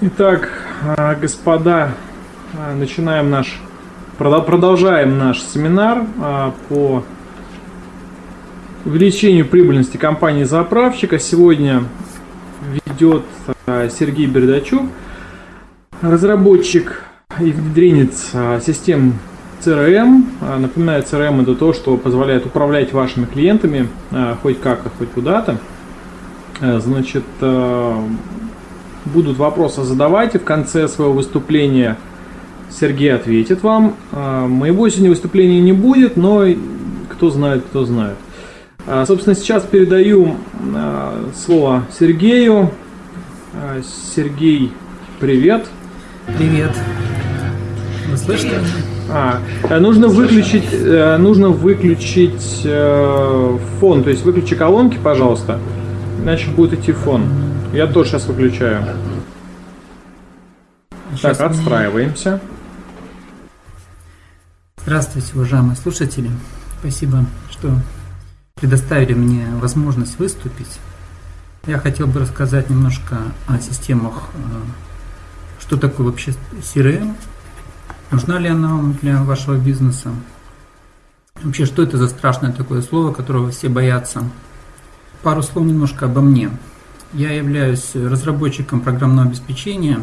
Итак, а, господа, а, начинаем наш, продолжаем наш семинар а, по увеличению прибыльности компании заправщика. Сегодня ведет Сергей Бердачук, разработчик и внедренец систем CRM. Напоминаю, CRM это то, что позволяет управлять вашими клиентами хоть как-то, хоть куда-то. Значит, будут вопросы задавайте. В конце своего выступления Сергей ответит вам. А, моего сегодня выступления не будет, но кто знает, кто знает. А, собственно, сейчас передаю а, слово Сергею. Сергей, привет. Привет. Вы слышите? А, нужно выключить, э, нужно выключить э, фон, то есть выключи колонки, пожалуйста, иначе будет идти фон. Я тоже сейчас выключаю. Сейчас так, отстраиваемся. Здравствуйте, уважаемые слушатели. Спасибо, что предоставили мне возможность выступить. Я хотел бы рассказать немножко о системах, э, что такое вообще CRM, нужна ли она вам для вашего бизнеса, вообще что это за страшное такое слово, которого все боятся. Пару слов немножко обо мне. Я являюсь разработчиком программного обеспечения,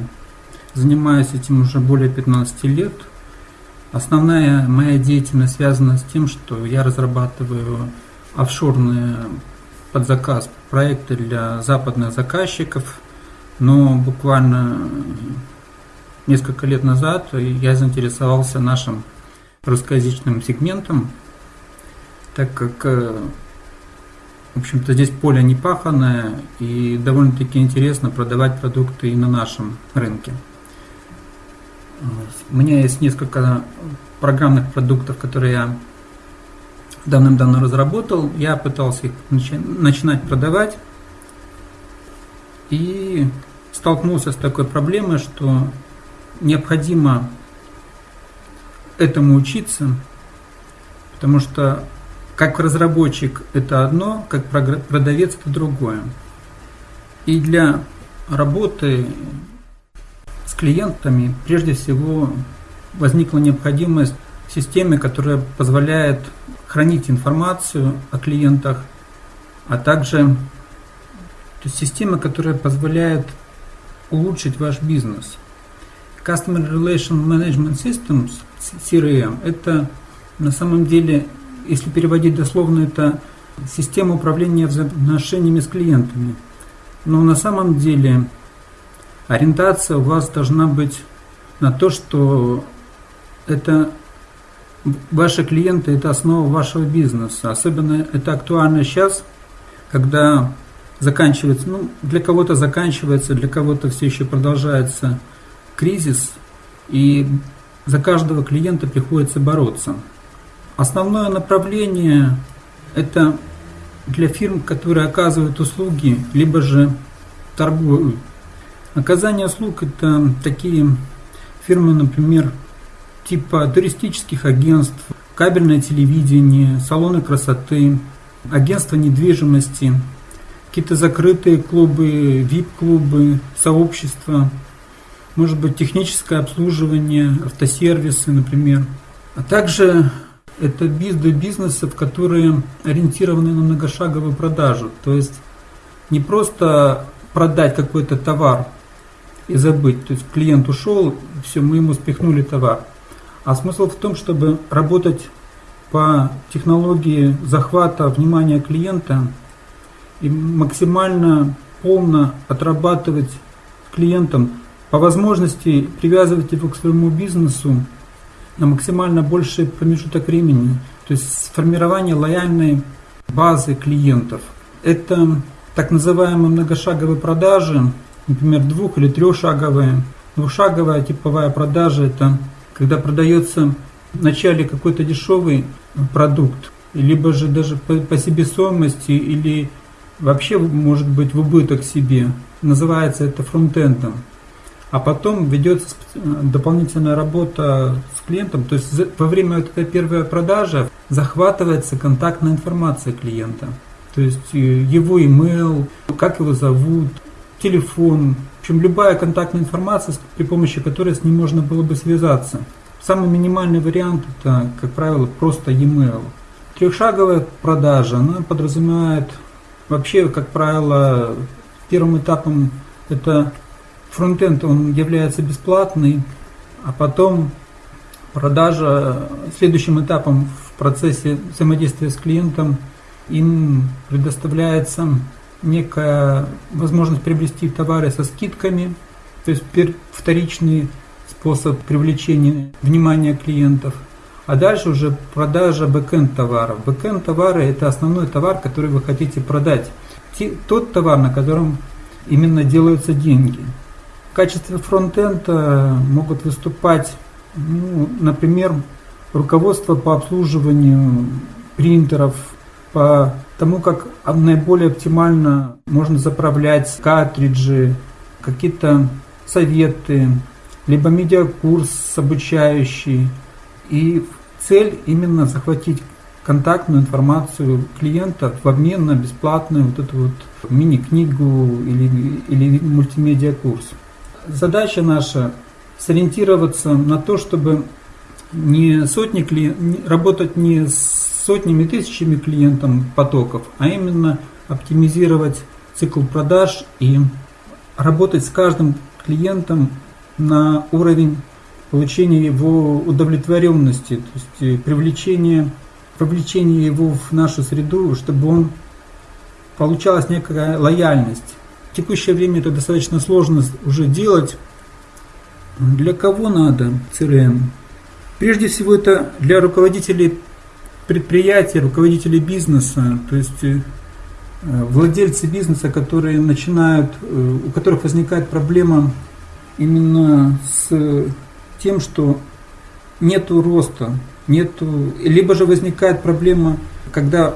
занимаюсь этим уже более 15 лет. Основная моя деятельность связана с тем, что я разрабатываю офшорные под заказ проекты для западных заказчиков, но буквально несколько лет назад я заинтересовался нашим русскоязычным сегментом, так как э, в общем-то, здесь поле не паханное и довольно-таки интересно продавать продукты и на нашем рынке. У меня есть несколько программных продуктов, которые я давным-давно разработал. Я пытался их начинать продавать и столкнулся с такой проблемой, что необходимо этому учиться, потому что как разработчик это одно, как продавец это другое. И для работы с клиентами прежде всего возникла необходимость в системе, которая позволяет хранить информацию о клиентах, а также то есть система, которая позволяет улучшить ваш бизнес. Customer Relation Management Systems, CRM, это на самом деле если переводить дословно, это система управления взаимоотношениями с клиентами. Но на самом деле ориентация у вас должна быть на то, что это ваши клиенты – это основа вашего бизнеса. Особенно это актуально сейчас, когда заканчивается, ну, для кого-то заканчивается, для кого-то все еще продолжается кризис, и за каждого клиента приходится бороться. Основное направление – это для фирм, которые оказывают услуги, либо же торгуют. Оказание услуг – это такие фирмы, например, типа туристических агентств, кабельное телевидение, салоны красоты, агентства недвижимости, какие-то закрытые клубы, VIP-клубы, сообщества, может быть техническое обслуживание, автосервисы, например, а также это бизнес бизнесов, которые ориентированы на многошаговую продажу. То есть не просто продать какой-то товар и забыть. То есть клиент ушел, все, мы ему спихнули товар. А смысл в том, чтобы работать по технологии захвата внимания клиента и максимально полно отрабатывать клиентам, по возможности привязывать его к своему бизнесу на максимально больший промежуток времени. То есть сформирование лояльной базы клиентов. Это так называемые многошаговые продажи, например, двух- или трехшаговые. Двухшаговая типовая продажа – это когда продается вначале какой-то дешевый продукт, либо же даже по, по себестоимости, или вообще может быть в убыток себе. Называется это фронтендом а потом ведется дополнительная работа с клиентом, то есть во время этой первой продажи захватывается контактная информация клиента, то есть э, его email, как его зовут, телефон, В общем, любая контактная информация, при помощи которой с ним можно было бы связаться. Самый минимальный вариант это, как правило, просто e-mail. Трехшаговая продажа, она подразумевает вообще, как правило, первым этапом это фронтенд, он является бесплатный, а потом продажа, следующим этапом в процессе взаимодействия с клиентом им предоставляется некая возможность приобрести товары со скидками, то есть вторичный способ привлечения внимания клиентов. А дальше уже продажа бэкенд товаров. Бэкенд товары это основной товар, который вы хотите продать. Тот товар, на котором именно делаются деньги. В качестве фронтенда могут выступать, ну, например, руководство по обслуживанию принтеров, по тому, как наиболее оптимально можно заправлять картриджи, какие-то советы, либо медиакурс обучающий. И цель именно захватить контактную информацию клиента в обмен на бесплатную вот эту вот мини-книгу или, или мультимедиа-курс. Задача наша сориентироваться на то, чтобы не сотни клиент, работать не с сотнями, тысячами клиентов потоков, а именно оптимизировать цикл продаж и работать с каждым клиентом на уровень получения его удовлетворенности, то есть э, привлечение, привлечение его в нашу среду, чтобы он получалась некая лояльность. В текущее время это достаточно сложно уже делать. Для кого надо CRM? Прежде всего это для руководителей предприятия, руководители бизнеса, то есть э, владельцы бизнеса, которые начинают, э, у которых возникает проблема именно с тем, что нету роста, нету, либо же возникает проблема, когда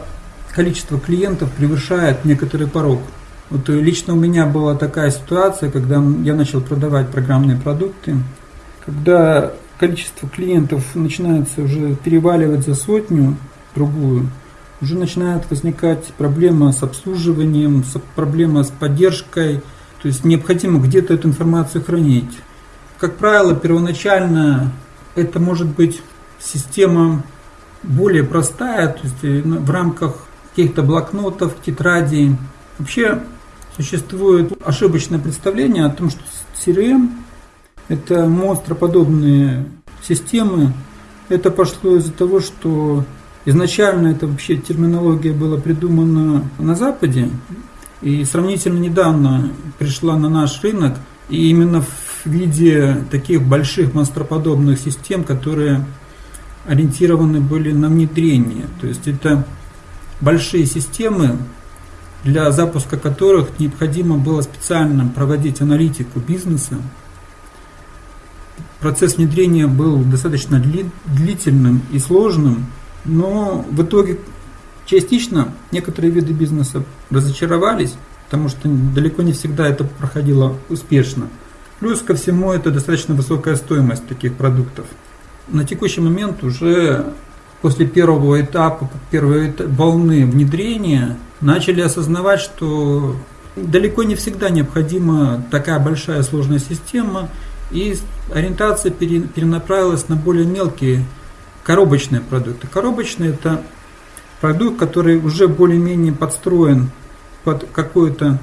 количество клиентов превышает некоторый порог. Вот лично у меня была такая ситуация, когда я начал продавать программные продукты, когда количество клиентов начинается уже переваливать за сотню, другую, уже начинает возникать проблема с обслуживанием, проблема с поддержкой, то есть необходимо где-то эту информацию хранить. Как правило, первоначально это может быть система более простая, то есть э, в рамках каких-то блокнотов, тетрадей. Вообще существует ошибочное представление о том, что CRM это монстроподобные системы. Это пошло из-за того, что изначально это вообще терминология была придумана на Западе и сравнительно недавно пришла на наш рынок, и именно в виде таких больших монстроподобных систем, которые ориентированы были на внедрение. То есть это большие системы, для запуска которых необходимо было специально проводить аналитику бизнеса, процесс внедрения был достаточно длительным и сложным, но в итоге частично некоторые виды бизнеса разочаровались, потому что далеко не всегда это проходило успешно. Плюс ко всему это достаточно высокая стоимость таких продуктов. На текущий момент уже после первого этапа, первой волны внедрения, начали осознавать, что далеко не всегда необходима такая большая сложная система, и ориентация перенаправилась на более мелкие коробочные продукты. Коробочные это продукт, который уже более-менее подстроен под какой-то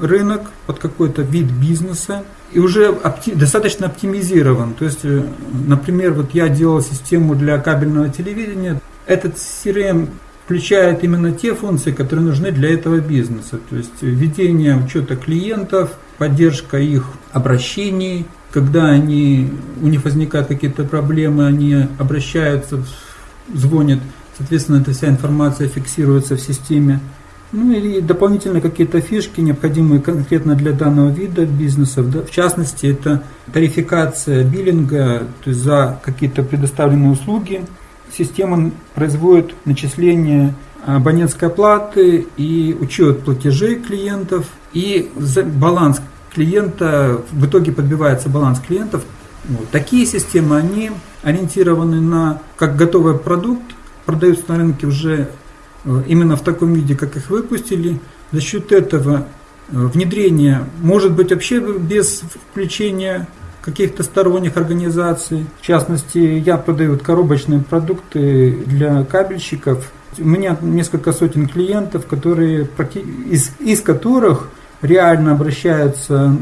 рынок, под какой-то вид бизнеса и уже опти- достаточно оптимизирован. То есть, э, например, вот я делал систему для кабельного телевидения. Этот CRM включает именно те функции, которые нужны для этого бизнеса. То есть ведение учета клиентов, поддержка их обращений, когда они, у них возникают какие-то проблемы, они обращаются, звонят, соответственно, эта вся информация фиксируется в системе. Ну и дополнительно какие-то фишки, необходимые конкретно для данного вида бизнеса. В частности, это тарификация биллинга, то есть за какие-то предоставленные услуги. Система производит начисление абонентской платы и учет платежей клиентов и баланс клиента, в итоге подбивается баланс клиентов. Вот. Такие системы, они ориентированы на как готовый продукт, продаются на рынке уже именно в таком виде, как их выпустили. За счет этого внедрение может быть вообще без включения каких-то сторонних организаций. В частности, я продаю коробочные продукты для кабельщиков. У меня несколько сотен клиентов, которые, из, из которых реально обращаются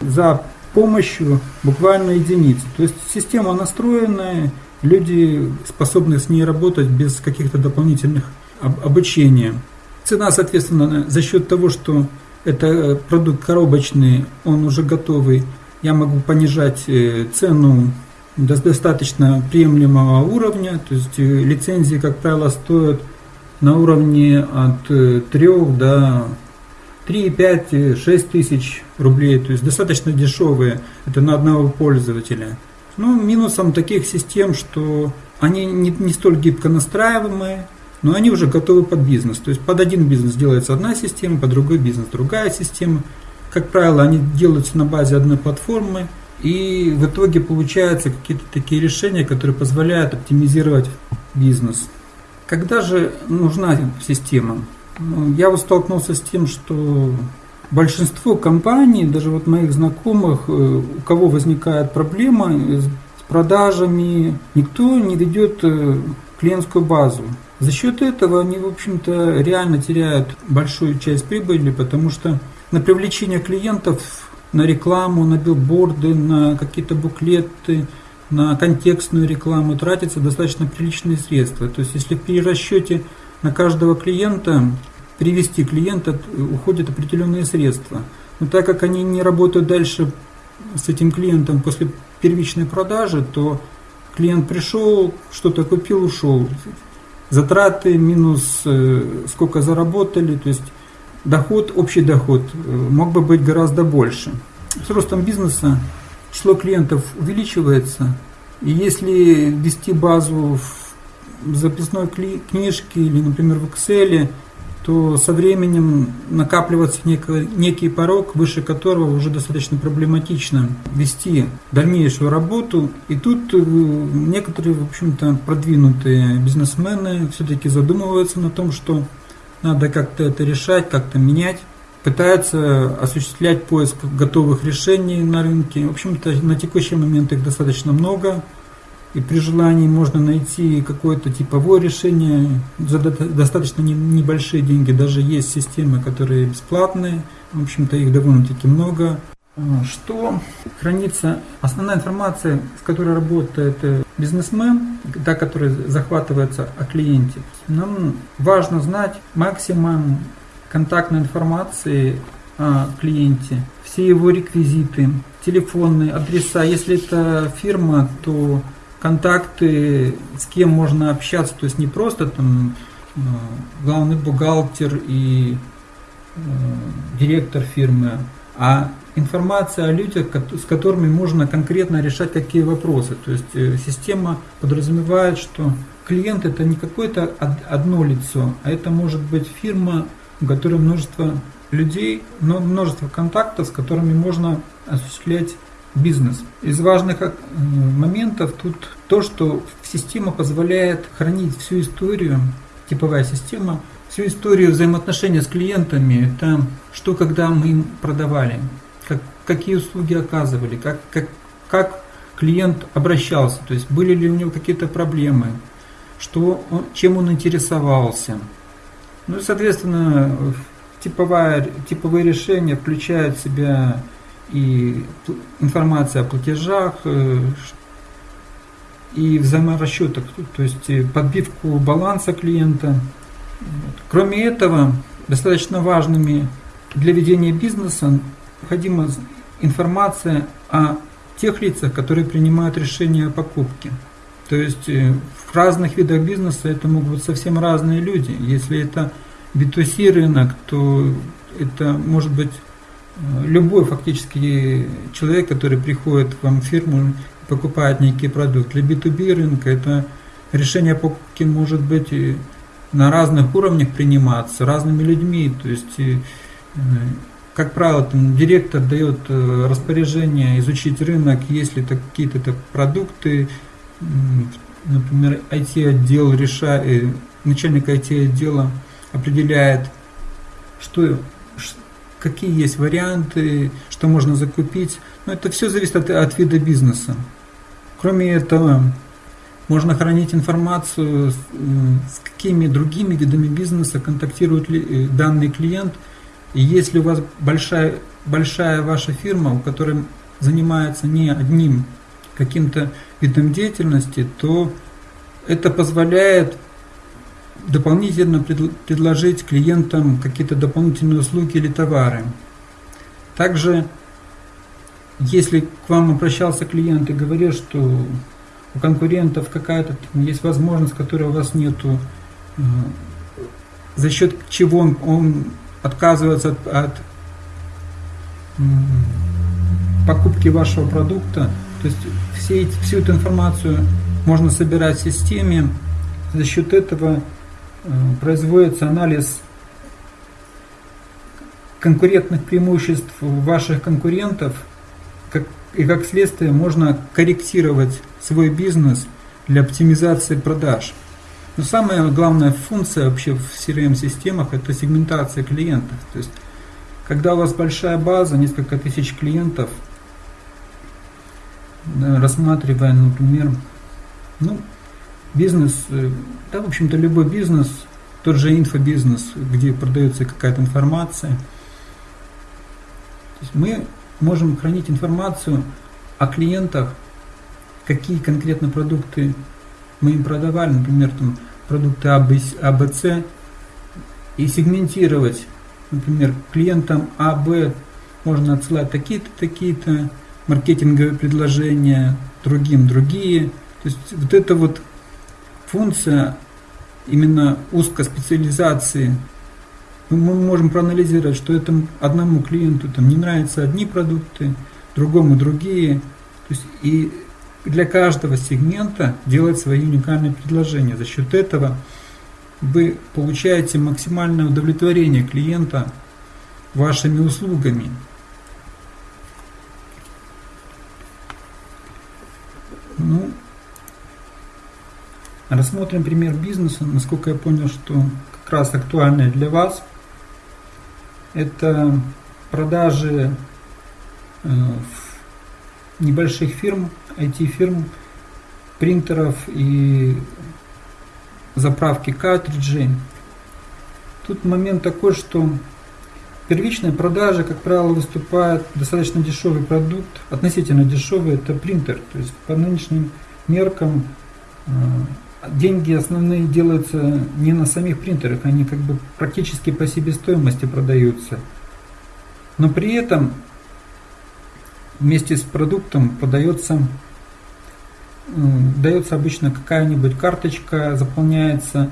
за помощью буквально единицы. То есть система настроенная, люди способны с ней работать без каких-то дополнительных обучения. Цена, соответственно, за счет того, что это продукт коробочный, он уже готовый, я могу понижать э, цену до достаточно приемлемого уровня, то есть э, лицензии, как правило, стоят на уровне от 3 э, до 3, 5, 6 тысяч рублей, то есть достаточно дешевые, это на одного пользователя. Ну, минусом таких систем, что они не, не столь гибко настраиваемые, но они уже готовы под бизнес. То есть под один бизнес делается одна система, под другой бизнес другая система. Как правило, они делаются на базе одной платформы, и в итоге получаются какие-то такие решения, которые позволяют оптимизировать бизнес. Когда же нужна система? Ну, я вот столкнулся с тем, что большинство компаний, даже вот моих знакомых, э, у кого возникает проблема с продажами, никто не ведет э, клиентскую базу. За счет этого они, в общем-то, реально теряют большую часть прибыли, потому что на привлечение клиентов, на рекламу, на билборды, на какие-то буклеты, на контекстную рекламу тратятся достаточно приличные средства. То есть, если при расчете на каждого клиента привести клиента уходят определенные средства. Но так как они не работают дальше с этим клиентом после первичной продажи, то клиент пришел, что-то купил, ушел. Затраты минус э, сколько заработали, то есть доход, общий доход э, мог бы быть гораздо больше. С ростом бизнеса число клиентов увеличивается, и если ввести базу в записной книжке или, например, в Excel, то со временем накапливается некий, некий порог, выше которого уже достаточно проблематично вести дальнейшую работу. И тут э, некоторые, в общем-то, продвинутые бизнесмены все-таки задумываются на том, что надо как-то это решать, как-то менять пытаются осуществлять поиск готовых решений на рынке. В общем-то, на текущий момент их достаточно много. И при желании можно найти какое-то типовое решение за достаточно небольшие деньги. Даже есть системы, которые бесплатные. В общем-то, их довольно-таки много. А, что хранится? Основная информация, с которой работает э, бизнесмен, та, которая захватывается о клиенте. Нам важно знать максимум контактной информации о клиенте, все его реквизиты, телефонные адреса. Если это фирма, то контакты, с кем можно общаться, то есть не просто там э, главный бухгалтер и э, директор фирмы, а информация о людях, с которыми можно конкретно решать какие вопросы. То есть э, система подразумевает, что клиент это не какое-то одно лицо, а это может быть фирма, у которой множество людей, но множество контактов, с которыми можно осуществлять бизнес. Из важных э, моментов тут то, что система позволяет хранить всю историю, типовая система, всю историю взаимоотношения с клиентами, это что, когда мы им продавали, как, какие услуги оказывали, как, как, как клиент обращался, то есть были ли у него какие-то проблемы, что он, чем он интересовался. Ну и, соответственно, типовая, типовые решения включают в себя и информация о платежах, э, и взаиморасчетах, то есть э, подбивку баланса клиента. Кроме этого, достаточно важными для ведения бизнеса необходима информация о тех лицах, которые принимают решения о покупке. То есть э, в разных видах бизнеса это могут быть совсем разные люди. Если это B2C рынок, то это может быть любой фактически человек, который приходит к вам в фирму покупает некий продукт. Для B2B рынка это решение покупки может быть на разных уровнях приниматься, разными людьми. То есть, э, как правило, там, директор дает э, распоряжение изучить рынок, если это какие-то продукты, например, IT-отдел решает, начальник IT-отдела определяет, что какие есть варианты, что можно закупить. Но это все зависит от, от вида бизнеса. Кроме этого, можно хранить информацию, с какими другими видами бизнеса контактирует ли э, данный клиент. И если у вас большая, большая ваша фирма, у которой занимается не одним каким-то видом деятельности, то это позволяет дополнительно предложить клиентам какие-то дополнительные услуги или товары. Также, если к вам обращался клиент и говорил, что у конкурентов какая-то есть возможность, которой у вас нету, э, за счет чего он, он отказывается от, от покупки вашего продукта, то есть все, всю эту информацию можно собирать в системе, за счет этого производится анализ конкурентных преимуществ ваших конкурентов, как, и как следствие можно корректировать свой бизнес для оптимизации продаж. Но самая главная функция вообще в CRM-системах это сегментация клиентов. То есть, когда у вас большая база, несколько тысяч клиентов, рассматривая, например, ну, бизнес, э, да, в общем-то, любой бизнес, тот же инфобизнес, где продается какая-то информация. То есть мы можем хранить информацию о клиентах, какие конкретно продукты мы им продавали, например, там, продукты АБЦ, и сегментировать, например, клиентам АБ можно отсылать такие-то, такие-то маркетинговые предложения, другим другие. То есть вот эта вот функция именно узкоспециализации, мы можем проанализировать, что это одному клиенту там не нравятся одни продукты, другому другие. То есть и для каждого сегмента делать свои уникальные предложения. За счет этого вы получаете максимальное удовлетворение клиента вашими услугами. Ну, рассмотрим пример бизнеса, насколько я понял, что как раз актуальный для вас. Это продажи э, небольших фирм, IT-фирм, принтеров и заправки картриджей. Тут момент такой, что первичная продажа, как правило, выступает достаточно дешевый продукт, относительно дешевый, это принтер. То есть по нынешним меркам э, деньги основные делаются не на самих принтерах, они как бы практически по себестоимости продаются. Но при этом вместе с продуктом подается, дается обычно какая-нибудь карточка, заполняется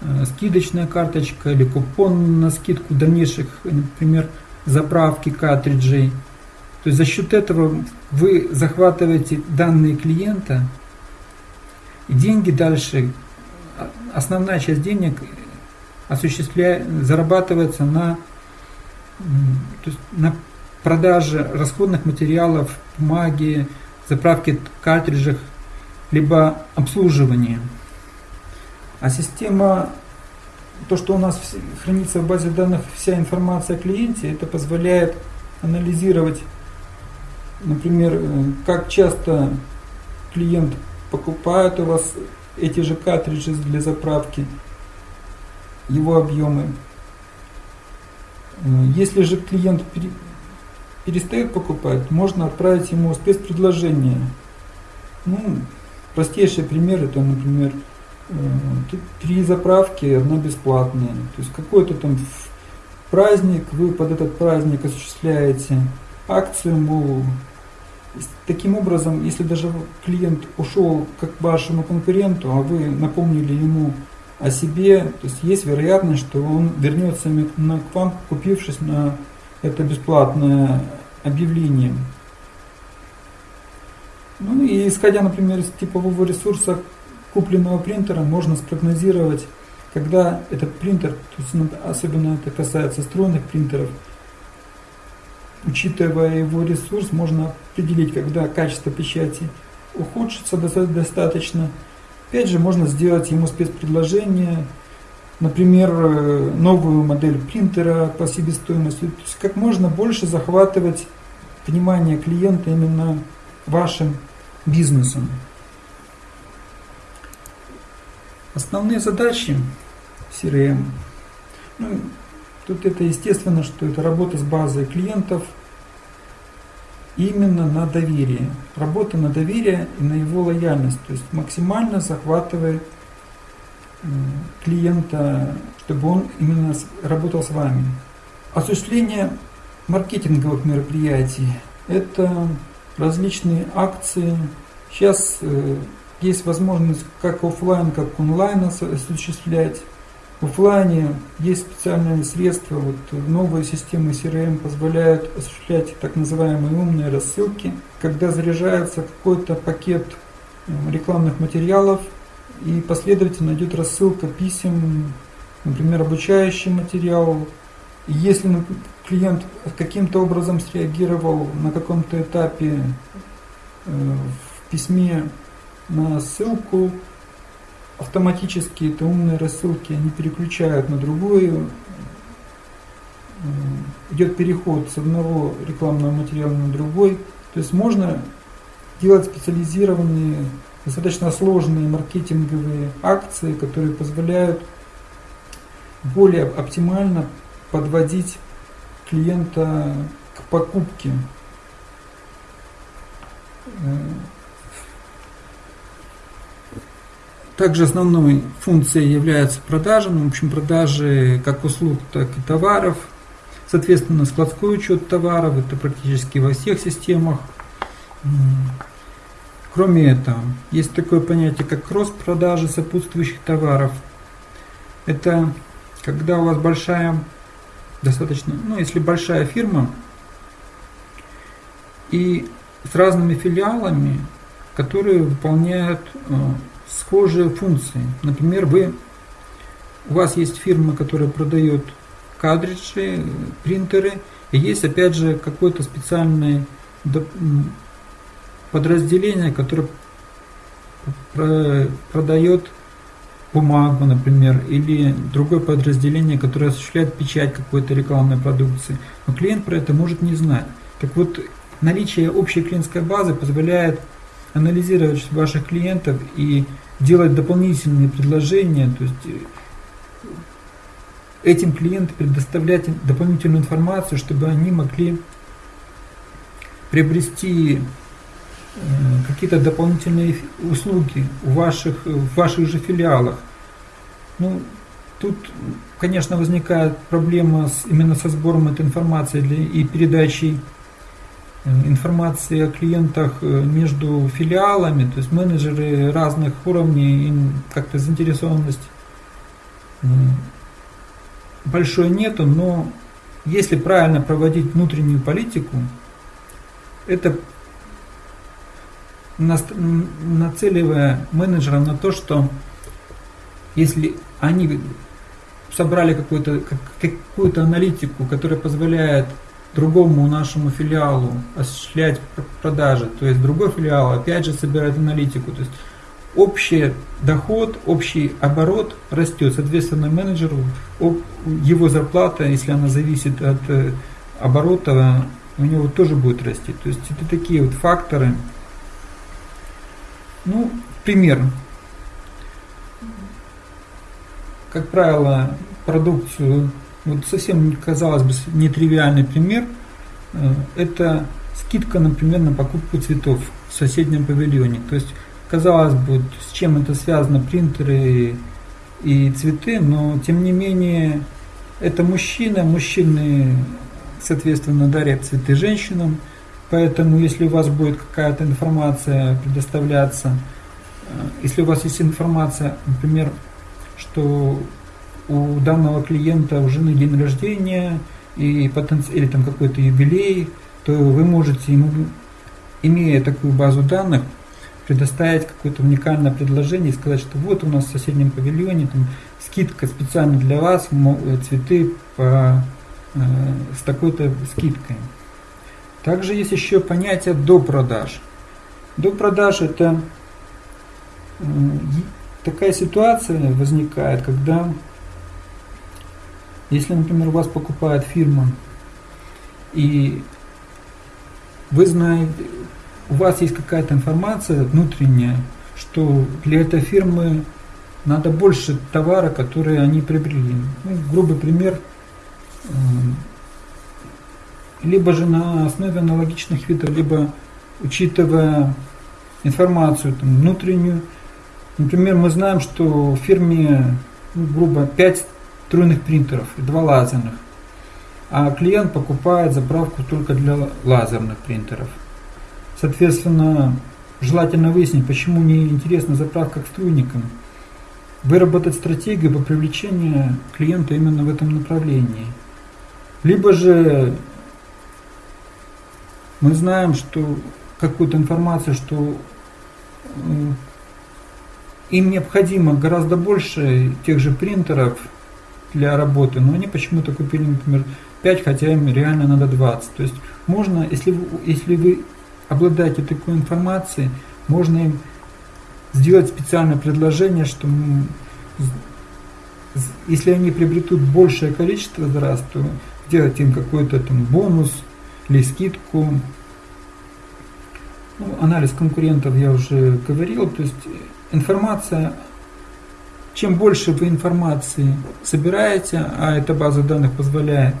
э, скидочная карточка или купон на скидку дальнейших, например, заправки картриджей. То есть за счет этого вы захватываете данные клиента, деньги дальше, основная часть денег осуществляет, зарабатывается на, то есть на продаже расходных материалов, бумаги, заправки картриджах, либо обслуживании. А система, то, что у нас хранится в базе данных вся информация о клиенте, это позволяет анализировать, например, э, как часто клиент покупает у вас эти же картриджи для заправки, его объемы. Э, если же клиент перестает покупать, можно отправить ему спецпредложение. Ну, простейший пример это, например, э, три заправки, одна бесплатная. То есть какой-то там праздник, вы под этот праздник осуществляете акцию, мол, таким образом, если даже клиент ушел как к вашему конкуренту, а вы напомнили ему о себе, то есть есть вероятность, что он вернется к вам, купившись на это бесплатное объявление. Ну и исходя, например, из типового ресурса купленного принтера, можно спрогнозировать, когда этот принтер, то есть ну, особенно это касается стройных принтеров, учитывая его ресурс, можно определить, когда качество печати ухудшится достаточно. Опять же, можно сделать ему спецпредложение, например, э, новую модель принтера по себестоимости. То есть как можно больше захватывать внимание клиента именно вашим бизнесом. Основные задачи CRM. Ну, тут это естественно, что это работа с базой клиентов именно на доверие. Работа на доверие и на его лояльность. То есть максимально захватывает клиента, чтобы он именно работал с вами. Осуществление маркетинговых мероприятий – это различные акции. Сейчас э, есть возможность как офлайн, как онлайн осуществлять. Офлайне есть специальные средства, вот новые системы CRM позволяют осуществлять так называемые умные рассылки, когда заряжается какой-то пакет э, рекламных материалов и последовательно идет рассылка писем, например, обучающий материал. И если клиент каким-то образом среагировал на каком-то этапе э, в письме на ссылку, автоматически это умные рассылки, они переключают на другую, э, идет переход с одного рекламного материала на другой. То есть можно делать специализированные достаточно сложные маркетинговые акции, которые позволяют более оптимально подводить клиента к покупке. Также основной функцией является продажа, ну, в общем, продажи как услуг, так и товаров. Соответственно, складской учет товаров, это практически во всех системах. Кроме этого, есть такое понятие, как кросс-продажи сопутствующих товаров. Это когда у вас большая, достаточно, ну если большая фирма, и с разными филиалами, которые выполняют э, схожие функции. Например, вы, у вас есть фирма, которая продает картриджи, принтеры, и есть опять же какой-то специальный подразделение, которое продает бумагу, например, или другое подразделение, которое осуществляет печать какой-то рекламной продукции. Но клиент про это может не знать. Так вот, наличие общей клиентской базы позволяет анализировать ваших клиентов и делать дополнительные предложения, то есть э, этим клиентам предоставлять дополнительную информацию, чтобы они могли приобрести Э, какие-то дополнительные услуги в ваших, в ваших же филиалах. Ну, тут, конечно, возникает проблема с, именно со сбором этой информации для, и передачей э, информации о клиентах э, между филиалами, то есть менеджеры разных уровней, как-то заинтересованность большой нету, но если правильно проводить внутреннюю политику, это нацеливая менеджеров на то, что если они собрали какую-то какую аналитику, которая позволяет другому нашему филиалу осуществлять продажи, то есть другой филиал опять же собирает аналитику, то есть общий доход, общий оборот растет, соответственно менеджеру его зарплата, если она зависит от э, оборота, у него тоже будет расти. То есть это такие вот факторы, ну, пример. Как правило, продукцию, вот совсем, казалось бы, нетривиальный пример, э, это скидка, например, на покупку цветов в соседнем павильоне. То есть, казалось бы, с чем это связано, принтеры и цветы, но тем не менее, это мужчина, мужчины, соответственно, дарят цветы женщинам, Поэтому, если у вас будет какая-то информация предоставляться, э, если у вас есть информация, например, что у данного клиента у жены день рождения и потенци... или там какой-то юбилей, то вы можете ему, имея такую базу данных, предоставить какое-то уникальное предложение и сказать, что вот у нас в соседнем павильоне там, скидка специально для вас, цветы по, э, с такой-то скидкой. Также есть еще понятие до продаж. До продаж это такая ситуация возникает, когда Если, например, вас покупает фирма, и вы знаете, у вас есть какая-то информация внутренняя, что для этой фирмы надо больше товара, который они приобрели. Ну, грубый пример, эм, либо же на основе аналогичных видов, либо учитывая информацию там, внутреннюю. Например, мы знаем, что в фирме, ну, грубо, 5 струйных принтеров и 2 лазерных, а клиент покупает заправку только для лазерных принтеров. Соответственно, желательно выяснить, почему не интересна заправка к струйникам, выработать стратегию по привлечению клиента именно в этом направлении. Либо же мы знаем, что какую-то информацию, что им необходимо гораздо больше тех же принтеров для работы, но они почему-то купили, например, 5, хотя им реально надо 20. То есть можно, если вы, если вы обладаете такой информацией, можно им сделать специальное предложение, что если они приобретут большее количество за раз, то сделать им какой-то там бонус или скидку. Ну, анализ конкурентов я уже говорил, то есть информация, чем больше вы информации собираете, а эта база данных позволяет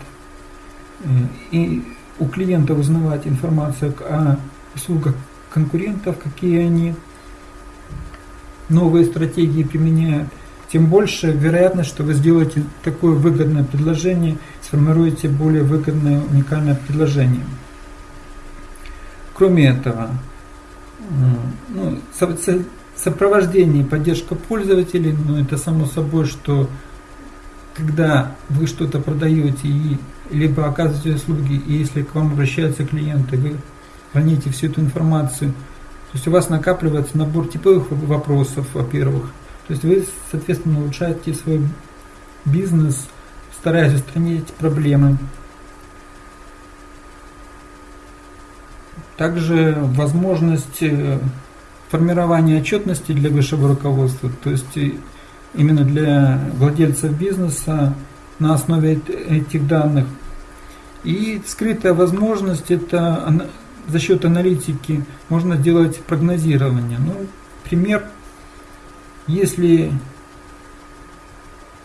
э, и у клиента узнавать информацию о услугах конкурентов, какие они новые стратегии применяют, тем больше вероятность, что вы сделаете такое выгодное предложение, сформируете более выгодное уникальное предложение. Кроме этого, ну, сопровождение и поддержка пользователей, ну это само собой, что когда вы что-то продаете и либо оказываете услуги, и если к вам обращаются клиенты, вы храните всю эту информацию, то есть у вас накапливается набор типовых вопросов, во-первых, то есть вы, соответственно, улучшаете свой бизнес, стараясь устранить проблемы. Также возможность формирования отчетности для высшего руководства, то есть именно для владельцев бизнеса на основе этих данных. И скрытая возможность это за счет аналитики можно делать прогнозирование. Ну, пример – если...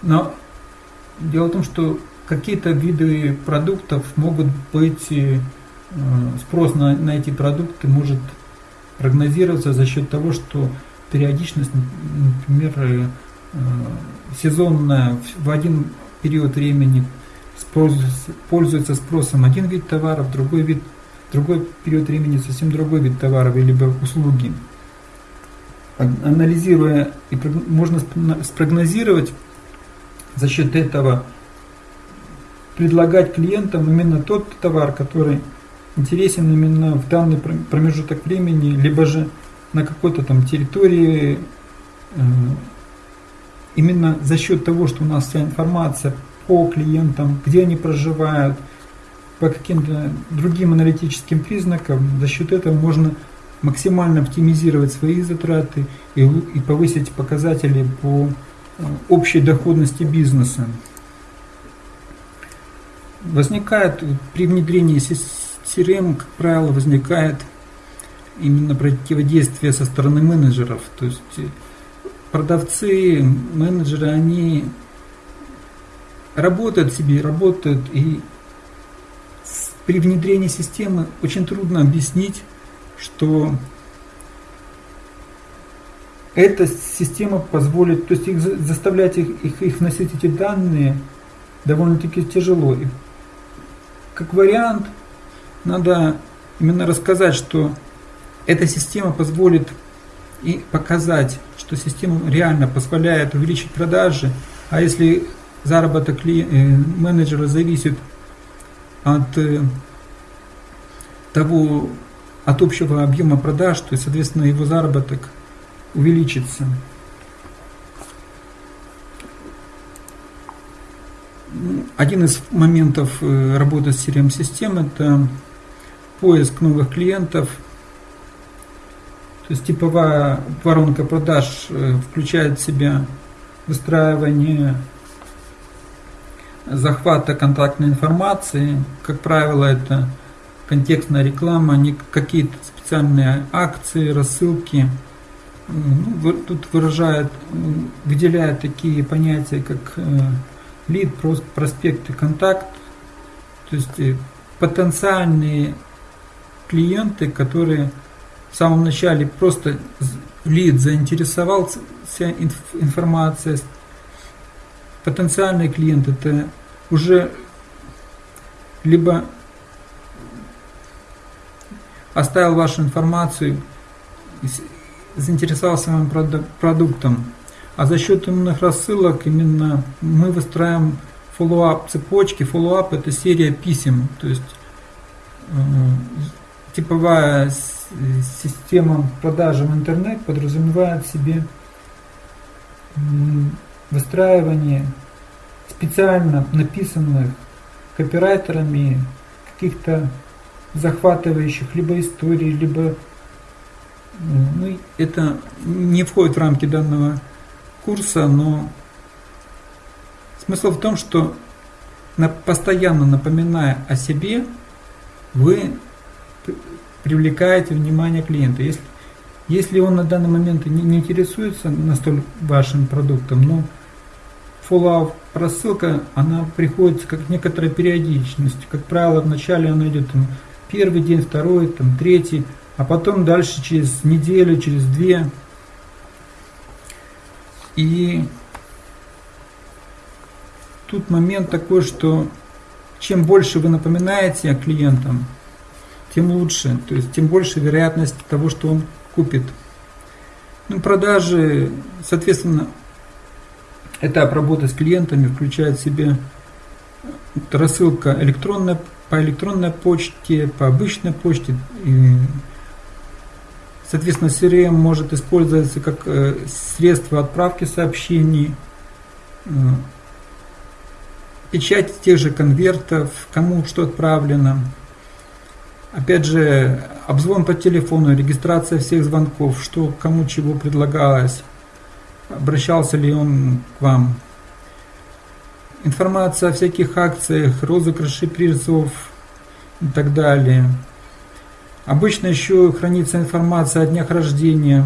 Но дело в том, что какие-то виды продуктов могут быть, э, спрос на, на эти продукты может прогнозироваться за счет того, что периодичность, например, э, сезонная в один период времени пользуется спросом один вид товаров, другой вид, другой период времени совсем другой вид товаров или услуги. Анализируя, и можно спрогнозировать за счет этого, предлагать клиентам именно тот товар, который интересен именно в данный промежуток времени, либо же на какой-то там территории, э, именно за счет того, что у нас вся информация по клиентам, где они проживают, по каким-то другим аналитическим признакам, за счет этого можно максимально оптимизировать свои затраты и, и повысить показатели по э, общей доходности бизнеса. Возникает при внедрении CRM, как правило, возникает именно противодействие со стороны менеджеров. То есть э, продавцы, менеджеры, они работают себе, работают, и при внедрении системы очень трудно объяснить что эта система позволит, то есть их заставлять их, их, их вносить эти данные довольно-таки тяжело. И как вариант, надо именно рассказать, что эта система позволит и показать, что система реально позволяет увеличить продажи, а если заработок э, менеджера зависит от э, того, от общего объема продаж, то соответственно, его заработок увеличится. Один из моментов э, работы с CRM-систем – это поиск новых клиентов. То есть типовая воронка продаж э, включает в себя выстраивание захвата контактной информации. Как правило, это контекстная реклама, не какие-то специальные акции, рассылки. Ну, тут выражает, выделяет такие понятия, как э, лид, проспект и контакт. То есть э, потенциальные клиенты, которые в самом начале просто лид заинтересовался информацией, потенциальный клиент это уже либо оставил вашу информацию, заинтересовался своим продуктом, а за счет именных рассылок именно мы выстраиваем follow-up цепочки. Follow-up это серия писем, то есть э, типовая система продажи в интернет подразумевает в себе выстраивание специально написанных копирайтерами каких-то захватывающих либо историй, либо ну, это не входит в рамки данного курса, но смысл в том, что постоянно напоминая о себе, вы привлекаете внимание клиента. Если, если он на данный момент не, не интересуется настолько вашим продуктом, но follow рассылка, она приходится как некоторая периодичность. Как правило, вначале она идет там, первый день, второй, там, третий, а потом дальше через неделю, через две. И тут момент такой, что чем больше вы напоминаете клиентам, тем лучше, то есть тем больше вероятность того, что он купит. Ну, продажи, соответственно, этап работы с клиентами включает в себе рассылка электронная, по электронной почте, по обычной почте. И, соответственно, CRM может использоваться как э, средство отправки сообщений, э, печать тех же конвертов, кому что отправлено. Опять же, обзвон по телефону, регистрация всех звонков, что кому чего предлагалось, обращался ли он к вам. Информация о всяких акциях, розыгрыши призов и так далее. Обычно еще хранится информация о днях рождения,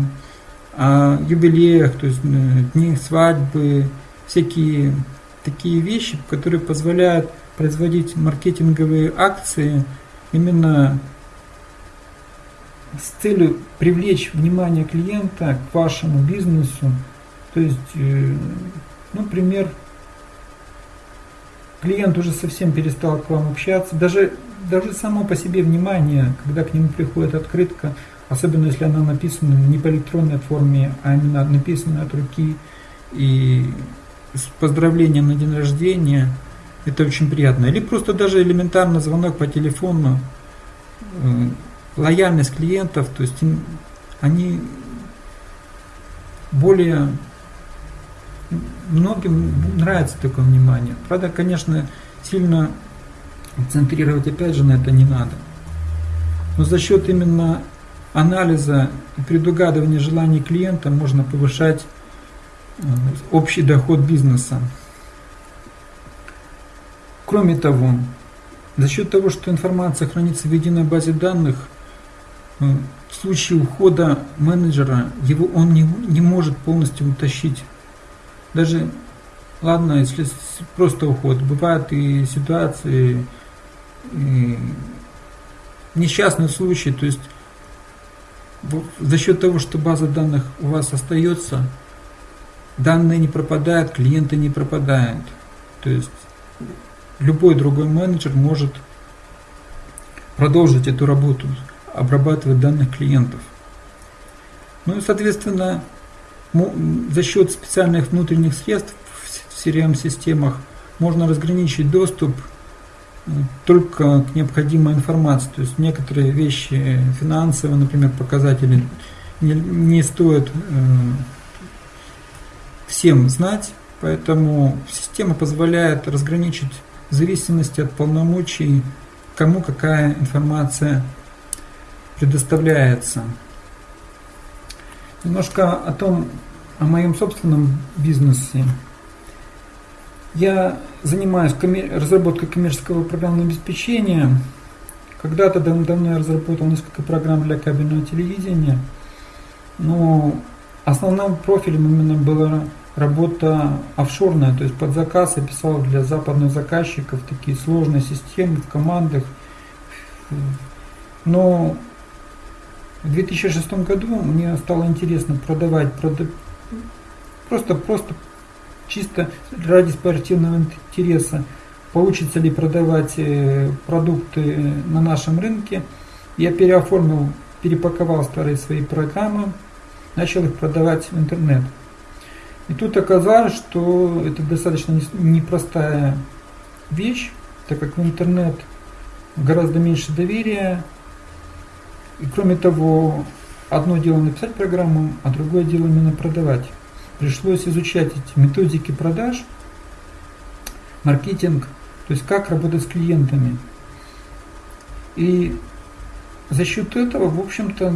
о юбилеях, то есть э, дни свадьбы, всякие такие вещи, которые позволяют производить маркетинговые акции именно с целью привлечь внимание клиента к вашему бизнесу. То есть, э, ну, например, клиент уже совсем перестал к вам общаться. Даже, даже само по себе внимание, когда к нему приходит открытка, особенно если она написана не по электронной форме, а именно написана от руки и с поздравлением на день рождения, это очень приятно. Или просто даже элементарно звонок по телефону, э, лояльность клиентов, то есть они более многим нравится такое внимание. Правда, конечно, сильно центрировать опять же на это не надо. Но за счет именно анализа и предугадывания желаний клиента можно повышать Э, общий доход бизнеса. Кроме того, за счет того, что информация хранится в единой базе данных, э, в случае ухода менеджера его он не, не может полностью утащить. Даже, ладно, если просто уход, бывают и ситуации, и несчастные случаи, то есть за счет того, что база данных у вас остается, данные не пропадают, клиенты не пропадают. То есть любой другой менеджер может продолжить эту работу, обрабатывать данных клиентов. Ну и, соответственно, за счет специальных внутренних средств в CRM-системах можно разграничить доступ э, только к необходимой информации. То есть некоторые вещи финансовые, например, показатели не, не стоит э, всем знать, поэтому система позволяет разграничить в зависимости от полномочий, кому какая информация предоставляется. Немножко о том, о моем собственном бизнесе. Я занимаюсь разработкой коммерческого программного обеспечения. Когда-то давно я разработал несколько программ для кабельного телевидения, но основным профилем именно была работа офшорная, то есть под заказ я писал для западных заказчиков такие сложные системы в командах. Но в 2006 году мне стало интересно продавать, прода... просто, просто чисто ради спортивного интереса, получится ли продавать э, продукты на нашем рынке. Я переоформил, перепаковал старые свои программы, начал их продавать в интернет. И тут оказалось, что это достаточно непростая вещь, так как в интернет гораздо меньше доверия. И кроме того, одно дело написать программу, а другое дело именно продавать. Пришлось изучать эти методики продаж, маркетинг, то есть как работать с клиентами. И за счет этого, в общем-то,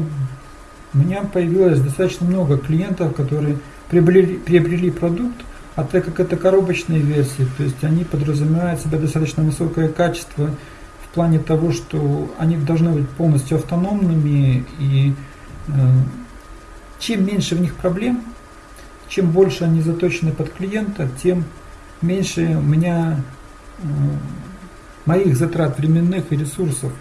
у меня появилось достаточно много клиентов, которые приобрели, приобрели продукт, а так как это коробочные версии, то есть они подразумевают себя достаточно высокое качество в плане того, что они должны быть полностью автономными и э, чем меньше в них проблем, чем больше они заточены под клиента, тем меньше у меня э, моих затрат временных и ресурсов.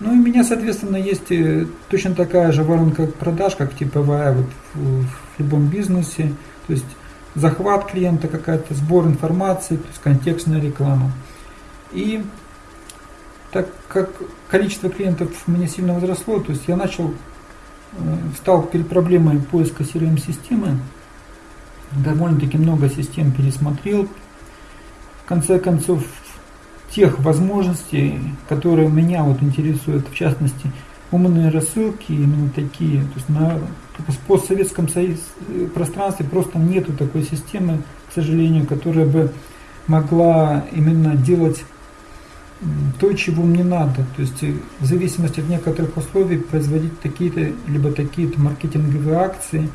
Ну и у меня, соответственно, есть э, точно такая же воронка продаж, как типовая вот в, в любом бизнесе. То есть захват клиента, какая-то сбор информации, то есть контекстная реклама. И так как количество клиентов у меня сильно возросло, то есть я начал, э, стал перед проблемой поиска CRM-системы, довольно-таки много систем пересмотрел. В конце концов, тех возможностей, которые меня вот интересуют, в частности, умные рассылки, именно такие. То есть на постсоветском союз, пространстве просто нету такой системы, к сожалению, которая бы могла именно делать то, чего мне надо. То есть э, в зависимости от некоторых условий производить такие-то, либо такие-то маркетинговые акции.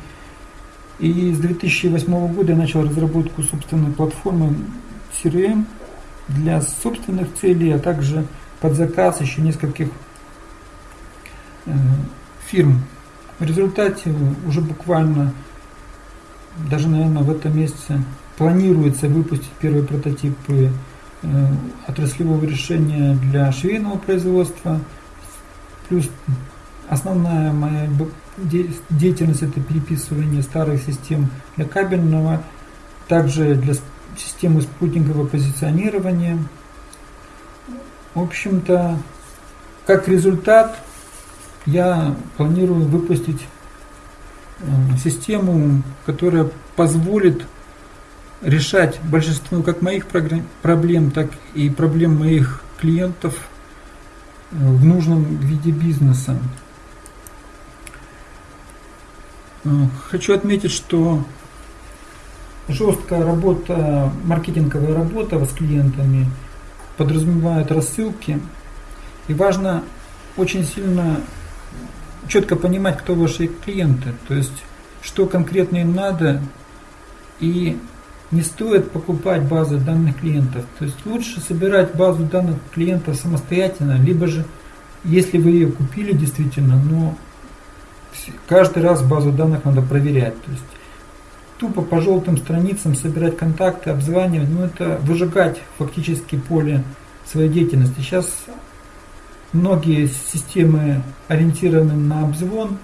И с 2008 года я начал разработку собственной платформы CRM, для собственных целей, а также под заказ еще нескольких э, фирм. В результате уже буквально, даже, наверное, в этом месяце планируется выпустить первые прототипы э, отраслевого решения для швейного производства. Плюс основная моя деятельность это переписывание старых систем для кабельного, также для системы спутникового позиционирования. В общем-то, как результат, я планирую выпустить э, систему, которая позволит решать большинство как моих проблем, так и проблем моих клиентов э, в нужном виде бизнеса. Э, хочу отметить, что жесткая работа, маркетинговая работа с клиентами подразумевает рассылки. И важно очень сильно четко понимать, кто ваши клиенты, то есть что конкретно им надо, и не стоит покупать базы данных клиентов. То есть лучше собирать базу данных клиентов самостоятельно, либо же, если вы ее купили действительно, но каждый раз базу данных надо проверять. То есть тупо по желтым страницам собирать контакты, обзванивать, ну это выжигать фактически поле своей деятельности. Сейчас многие системы ориентированы на обзвон,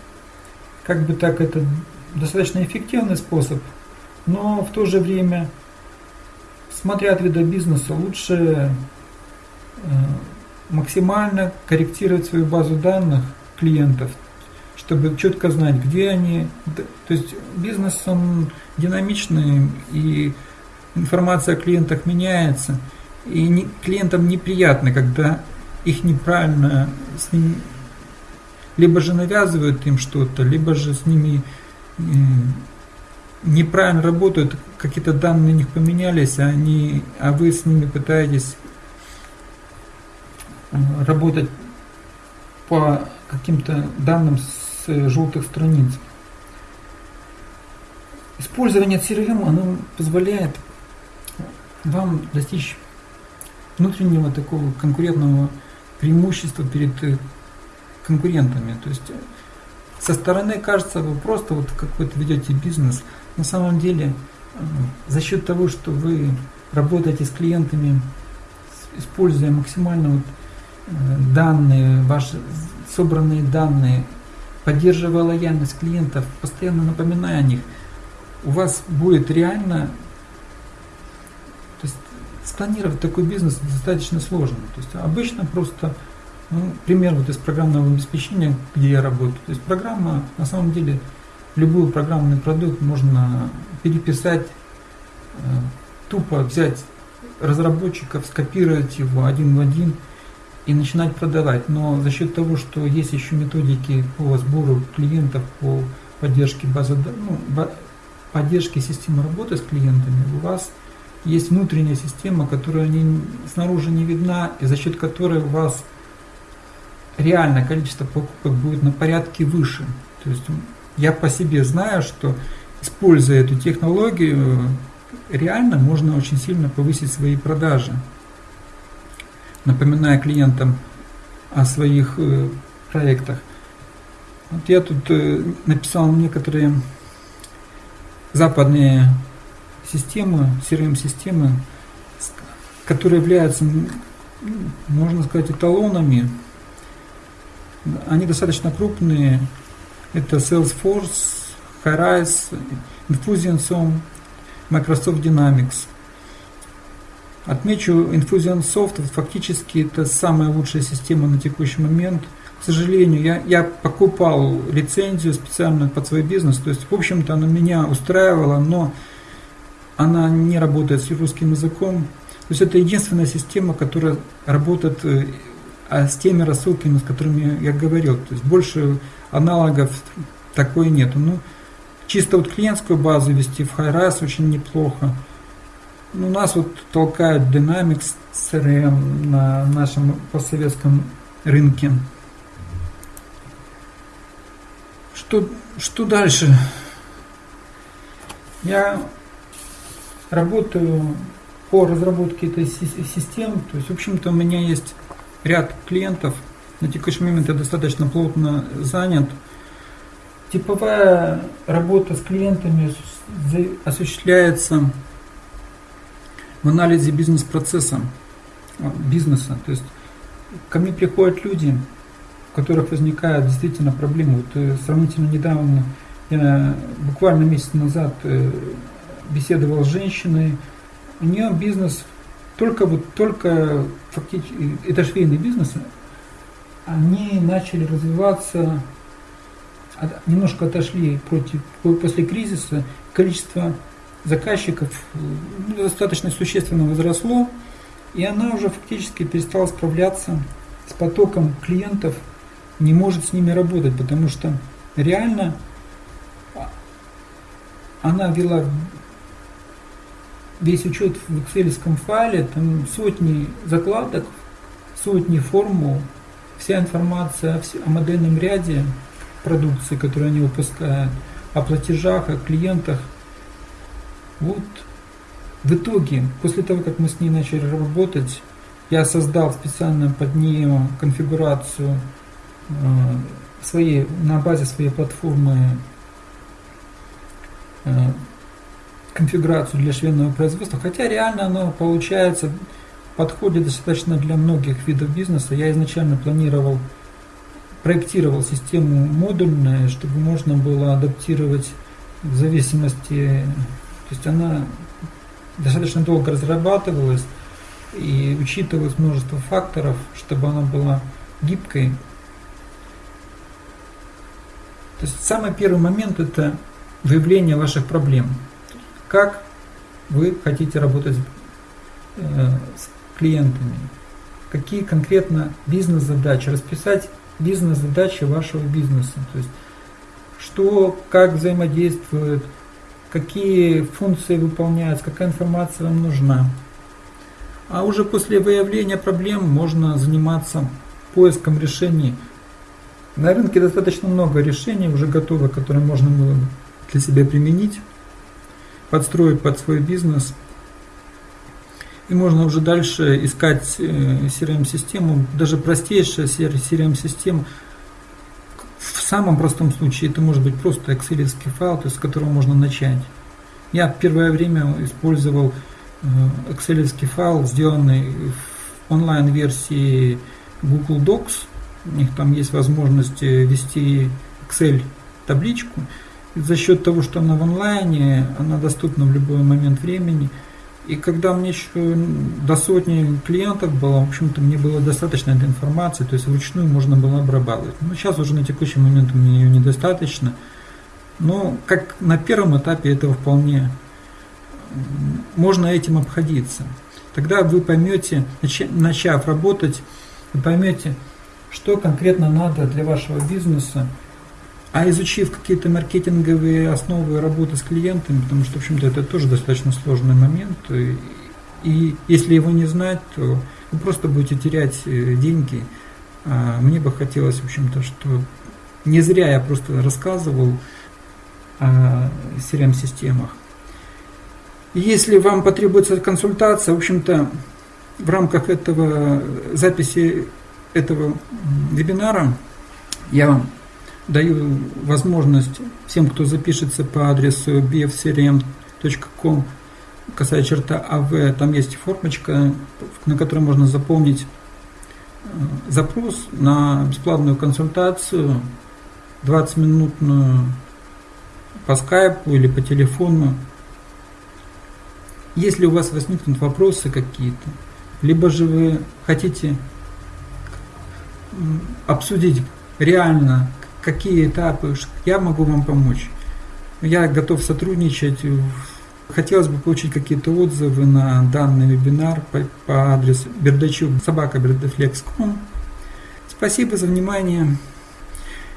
как бы так это достаточно эффективный способ, но в то же время, смотря от вида бизнеса, лучше э, максимально корректировать свою базу данных клиентов, чтобы четко знать, где они. То есть бизнес, он динамичный, и информация о клиентах меняется. И не, клиентам неприятно, когда их неправильно с ними либо же навязывают им что-то, либо же с ними э, неправильно работают, какие-то данные у них поменялись, а, они, а вы с ними пытаетесь э, работать по каким-то данным желтых страниц. Использование CRM оно позволяет вам достичь внутреннего такого конкурентного преимущества перед э, конкурентами. То есть э, со стороны кажется, вы просто вот какой-то ведете бизнес. На самом деле, э, за счет того, что вы работаете с клиентами, используя максимально вот данные, ваши собранные данные, поддерживая лояльность клиентов, постоянно напоминая о них, у вас будет реально спланировать такой бизнес достаточно сложно. То есть обычно просто, ну, пример вот из программного обеспечения, где я работаю. То есть программа, на самом деле, любой программный продукт можно переписать, э, тупо взять разработчиков, скопировать его один в один и начинать продавать. Но за счет того, что есть еще методики по сбору клиентов, по поддержке базы, ну, поддержке системы работы с клиентами, у вас есть внутренняя система, которая не, снаружи не видна, и за счет которой у вас реальное количество покупок будет на порядке выше. То есть я по себе знаю, что используя эту технологию, реально можно очень сильно повысить свои продажи. Напоминая клиентам о своих э, проектах. Вот я тут э, написал некоторые западные системы, CRM-системы, которые являются, можно сказать, эталонами. Они достаточно крупные. Это Salesforce, Horizon, Infusionsoft, Microsoft Dynamics. Отмечу, Infusionsoft фактически это самая лучшая система на текущий момент. К сожалению, я, я покупал лицензию специально под свой бизнес, то есть, в общем-то, она меня устраивала, но она не работает с русским языком. То есть это единственная система, которая работает э, с теми рассылками, с которыми я говорил. То есть больше аналогов такой нету. Ну, чисто вот клиентскую базу вести в HiRise очень неплохо. Ну, у нас вот толкают Dynamics CRM на нашем постсоветском рынке. Что, что дальше? Я работаю по разработке этой системы. То есть, в общем-то, у меня есть ряд клиентов. На текущий момент я достаточно плотно занят. Типовая работа с клиентами осуществляется в анализе бизнес-процесса, а, бизнеса. То есть ко мне приходят люди, у которых возникают действительно проблемы. Вот э, сравнительно недавно, я буквально месяц назад э, беседовал с женщиной, у нее бизнес только вот только фактически это швейный бизнес, они начали развиваться, немножко отошли против, после кризиса, количество заказчиков ну, достаточно существенно возросло, и она уже фактически перестала справляться с потоком клиентов, не может с ними работать, потому что реально она вела весь учет в excel файле, там сотни закладок, сотни формул, вся информация о модельном ряде продукции, которую они выпускают, о платежах, о клиентах. Вот в итоге, после того, как мы с ней начали работать, я создал специально под нее конфигурацию э, своей, на базе своей платформы э, конфигурацию для швейного производства, хотя реально оно получается, подходит достаточно для многих видов бизнеса. Я изначально планировал, проектировал систему модульную, чтобы можно было адаптировать в зависимости, то есть она достаточно долго разрабатывалась и учитывалось множество факторов, чтобы она была гибкой. То есть самый первый момент это выявление ваших проблем. Как вы хотите работать э, с клиентами, какие конкретно бизнес-задачи, расписать бизнес-задачи вашего бизнеса, то есть что, как взаимодействует, какие функции выполняются, какая информация вам нужна. А уже после выявления проблем можно заниматься поиском решений. На рынке достаточно много решений уже готовых, которые можно было для себя применить подстроить под свой бизнес. И можно уже дальше искать CRM-систему, даже простейшая CRM-система. Самом простом случае это может быть просто Excel файл, то есть с которого можно начать. Я первое время использовал Excel файл, сделанный в онлайн-версии Google Docs. У них там есть возможность ввести Excel табличку. И за счет того, что она в онлайне, она доступна в любой момент времени – и когда мне еще до сотни клиентов было, в общем-то, мне было достаточно этой информации, то есть вручную можно было обрабатывать. Но сейчас уже на текущий момент у меня ее недостаточно. Но как на первом этапе этого вполне можно этим обходиться. Тогда вы поймете, начав работать, вы поймете, что конкретно надо для вашего бизнеса, а изучив какие-то маркетинговые основы работы с клиентами, потому что, в общем-то, это тоже достаточно сложный момент, и, и если его не знать, то вы просто будете терять э, деньги. А мне бы хотелось, в общем-то, что не зря я просто рассказывал о CRM-системах. Если вам потребуется консультация, в общем-то, в рамках этого записи этого вебинара я вам даю возможность всем, кто запишется по адресу bfcrm.com, касая черта АВ, там есть формочка, на которой можно заполнить э, запрос на бесплатную консультацию, 20-минутную по скайпу или по телефону. Если у вас возникнут вопросы какие-то, либо же вы хотите обсудить реально какие этапы, я могу вам помочь. Я готов сотрудничать. Хотелось бы получить какие-то отзывы на данный вебинар по, по адресу бердачук собака Спасибо за внимание.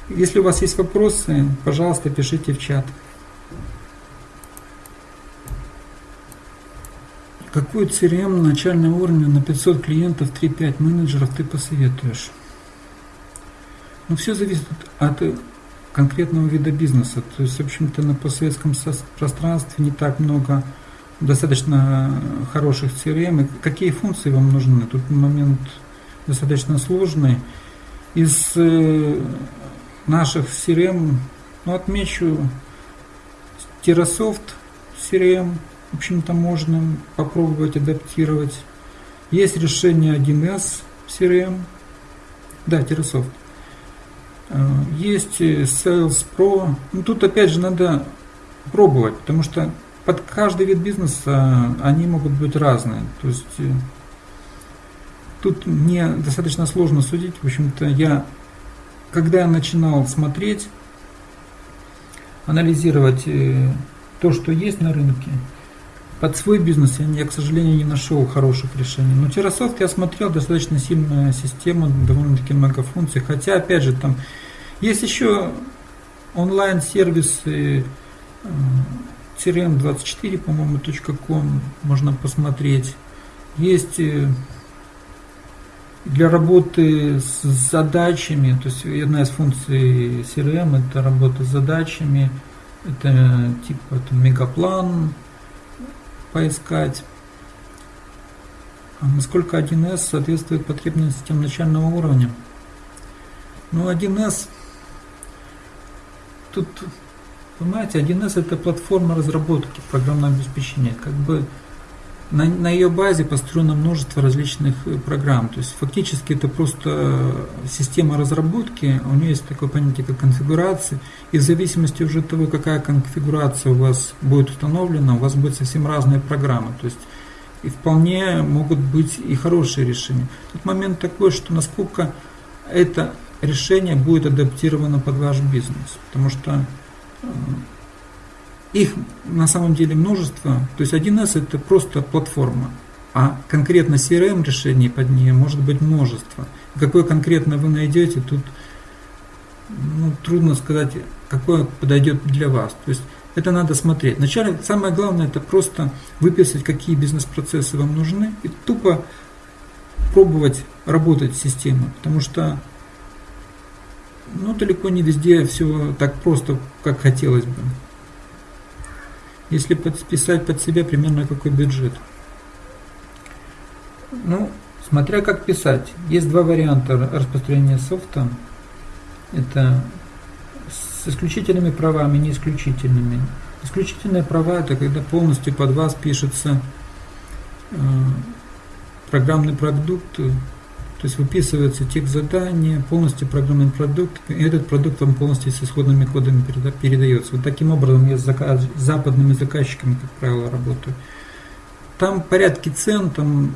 Если у вас есть вопросы, пожалуйста, пишите в чат. Какую CRM начального уровня на 500 клиентов, 3-5 менеджеров ты посоветуешь? Ну, все зависит от конкретного вида бизнеса. То есть, в общем-то, на постсоветском пространстве не так много достаточно хороших CRM. И какие функции вам нужны? Тут момент достаточно сложный. Из э, наших CRM, ну, отмечу TerraSoft CRM, в общем-то, можно попробовать адаптировать. Есть решение 1С CRM, да, TerraSoft. Э, есть Sales Pro. Ну, тут опять же надо пробовать, потому что под каждый вид бизнеса они могут быть разные. То есть э, тут мне достаточно сложно судить. В общем-то, я, когда я начинал смотреть, анализировать э, то, что есть на рынке, под свой бизнес я, к сожалению, не нашел хороших решений. Но TerraSoft я смотрел, достаточно сильная система, довольно-таки много функций. Хотя, опять же, там есть еще онлайн-сервисы crm24, по-моему, .com можно посмотреть. Есть э, для работы с задачами, то есть одна из функций CRM это работа с задачами, это типа это мегаплан, поискать. А насколько 1С соответствует потребностям начального уровня. Ну, 1С, тут, понимаете, 1С это платформа разработки программного обеспечения. Как бы на, на ее базе построено множество различных э, программ. То есть фактически это просто система разработки, у нее есть такое понятие, как конфигурация, и в зависимости уже от того, какая конфигурация у вас будет установлена, у вас будет совсем разные программы. То есть и вполне могут быть и хорошие решения. Тут момент такой, что насколько это решение будет адаптировано под ваш бизнес, потому что э, их на самом деле множество. То есть 1С это просто платформа, а конкретно CRM решений под нее может быть множество. Какое конкретно вы найдете, тут ну, трудно сказать, какое подойдет для вас. То есть это надо смотреть. Вначале самое главное это просто выписать, какие бизнес-процессы вам нужны, и тупо пробовать работать с системой. Потому что ну, далеко не везде все так просто, как хотелось бы если подписать под себя примерно какой бюджет. Ну, смотря как писать. Есть два варианта распространения софта. Это с исключительными правами, не исключительными. Исключительные права это когда полностью под вас пишется э, программный продукт, то есть выписывается текст задания, полностью программный продукт, и этот продукт вам полностью с исходными кодами передается. Вот таким образом я с заказ, западными заказчиками, как правило, работаю. Там порядки цен, там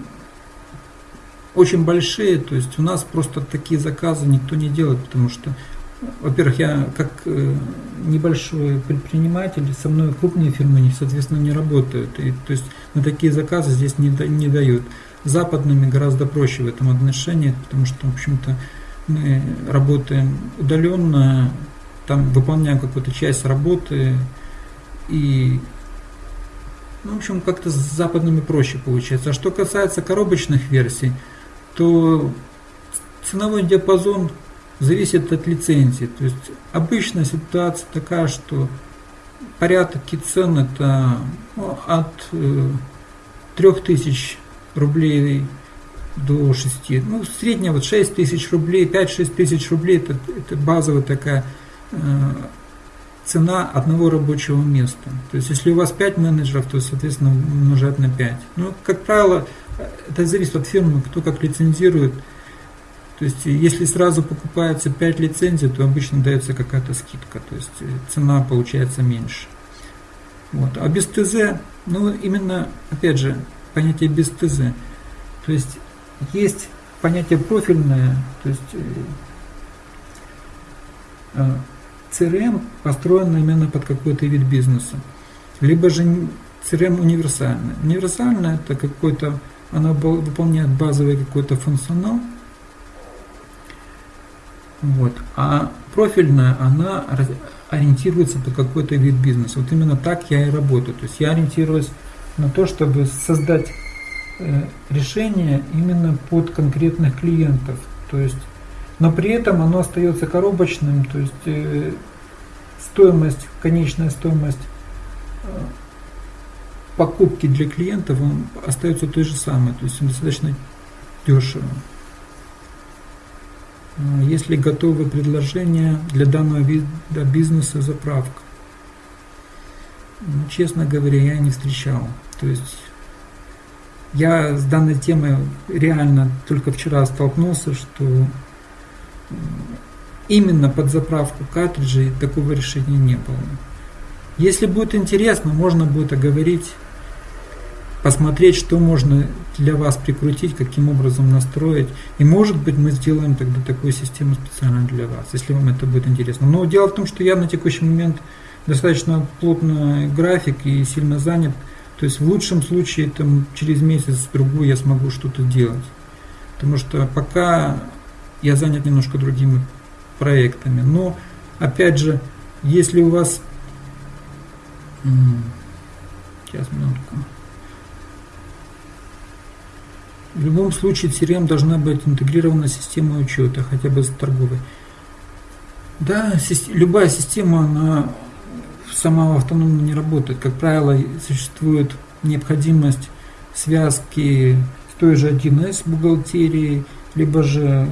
очень большие, то есть у нас просто такие заказы никто не делает, потому что во-первых, я как э, небольшой предприниматель, со мной крупные фирмы, соответственно, не работают. И, то есть на такие заказы здесь не, не дают. Западными гораздо проще в этом отношении, потому что, в общем-то, мы работаем удаленно, там выполняем какую-то часть работы, и, ну, в общем, как-то с западными проще получается. А что касается коробочных версий, то ценовой диапазон зависит от лицензии. То есть обычная ситуация такая, что порядок и цен это ну, от э, 3000 рублей до 6. Ну, средняя вот 6 тысяч рублей, 5-6 тысяч рублей это, это базовая такая э, цена одного рабочего места. То есть, если у вас 5 менеджеров, то, соответственно, умножать на 5. Ну, как правило, это зависит от фирмы, кто как лицензирует. То есть, если сразу покупается 5 лицензий, то обычно дается какая-то скидка, то есть цена получается меньше. Вот. А без ТЗ, ну именно, опять же, понятие без ТЗ. То есть, есть понятие профильное, то есть CRM построена именно под какой-то вид бизнеса. Либо же CRM универсальная. Универсальная это какой-то, она выполняет базовый какой-то функционал, вот. А профильная, она ориентируется под какой-то вид бизнеса. Вот именно так я и работаю. То есть я ориентируюсь на то, чтобы создать э, решение именно под конкретных клиентов. То есть, но при этом оно остается коробочным, то есть э, стоимость, конечная стоимость э, покупки для клиентов он остается той же самой, то есть достаточно дешево. Если готовы предложения для данного вида бизнеса заправка? Ну, честно говоря, я не встречал. То есть я с данной темой реально только вчера столкнулся, что именно под заправку картриджей такого решения не было. Если будет интересно, можно будет оговорить посмотреть, что можно для вас прикрутить, каким образом настроить. И может быть мы сделаем тогда такую систему специально для вас, если вам это будет интересно. Но дело в том, что я на текущий момент достаточно плотно график и сильно занят. То есть в лучшем случае там, через месяц-другой я смогу что-то делать. Потому что пока я занят немножко другими проектами. Но опять же, если у вас... Сейчас, минутку. В любом случае CRM должна быть интегрирована система учета, хотя бы с торговой. Да, любая система, она сама автономно не работает. Как правило, существует необходимость связки с той же 1С бухгалтерией, либо же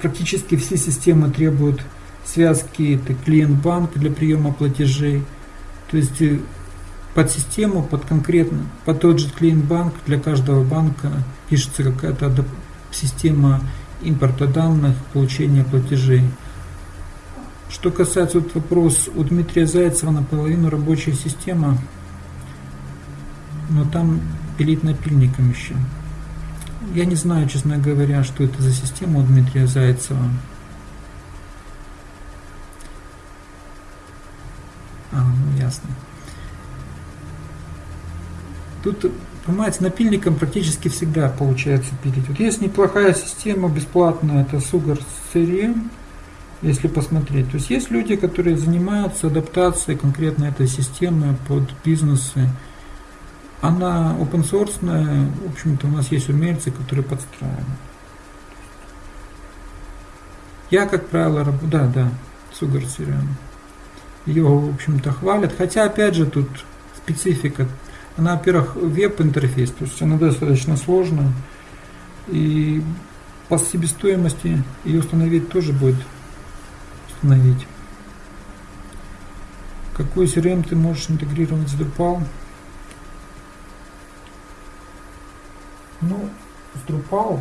практически все системы требуют связки это клиент-банк для приема платежей. То есть э, под систему, под конкретно, под тот же клиент-банк для каждого банка пишется какая-то система импорта данных, получения платежей. Что касается вот вопрос у Дмитрия Зайцева наполовину рабочая система, но там пилит напильником еще. Я не знаю, честно говоря, что это за система у Дмитрия Зайцева. А, ну ясно. Тут, понимаете, напильником практически всегда получается пилить. Вот есть неплохая система бесплатная, это Sugar CRM, если посмотреть. То есть есть люди, которые занимаются адаптацией конкретно этой системы под бизнесы. Она open source, в общем-то у нас есть умельцы, которые подстраивают. Я, как правило, работаю, да, да, Sugar CRM. Ее, в общем-то, хвалят. Хотя, опять же, тут специфика она, во-первых, веб-интерфейс, то есть она достаточно сложная. И по себестоимости ее установить тоже будет установить. Какой CRM ты можешь интегрировать с Drupal? Ну, с Drupal,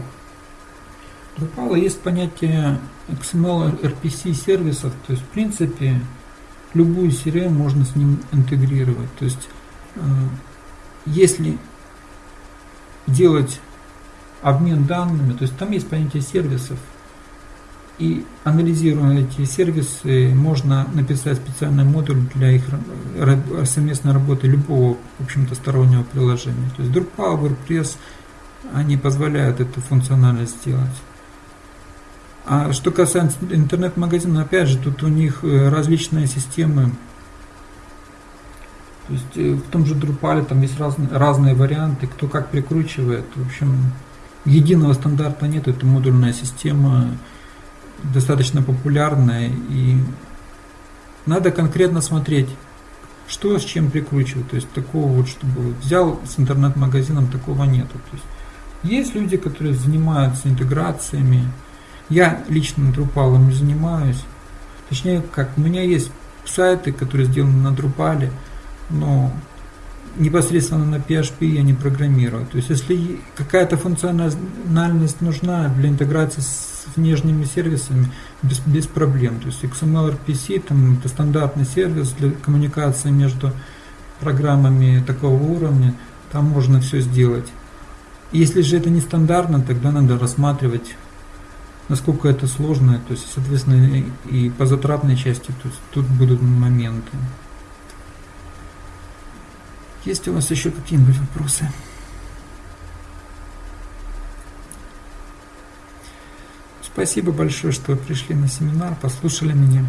Drupal есть понятие XML RPC сервисов, то есть в принципе любую CRM можно с ним интегрировать. То есть э, если делать обмен данными, то есть там есть понятие сервисов, и анализируя эти сервисы, можно написать специальный модуль для их совместной работы любого, в общем-то, стороннего приложения. То есть Drupal, WordPress, они позволяют эту функциональность сделать. А что касается интернет-магазина, опять же, тут у них э, различные системы. То есть э, в том же Drupal там есть разные, разные варианты, кто как прикручивает. В общем, единого стандарта нет, это модульная система достаточно популярная и надо конкретно смотреть, что с чем прикручивать. То есть такого вот, чтобы взял с интернет-магазином, такого нету. То есть есть люди, которые занимаются интеграциями. Я лично Drupal не занимаюсь. Точнее, как, у меня есть сайты, которые сделаны на Drupal, но непосредственно на PHP я не программирую. То есть, если какая-то функциональность нужна для интеграции с внешними сервисами, без, без проблем. То есть, XML RPC там, это стандартный сервис для коммуникации между программами такого уровня, там можно все сделать. Если же это не стандартно, тогда надо рассматривать, насколько это сложно, то есть, соответственно, и по затратной части то есть, тут будут моменты. Есть у вас еще какие-нибудь вопросы? Спасибо большое, что пришли на семинар, послушали меня.